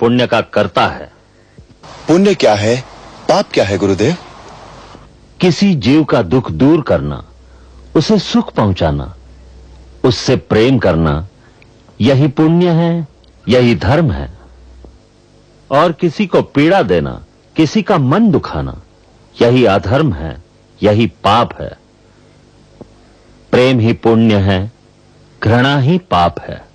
पुण्य का करता है। पुण्य क्या है? पाप क्या है गुरुदेव? किसी जीव का दुख दूर करना उसे सुख पहुंचाना उससे प्रेम करना यही पुण्य है यही धर्म है। और किसी को पीड़ा देना किसी का मन दुखाना यही अधर्म है यही पाप है। प्रेम ही पुण्य है घृणा ही पाप है।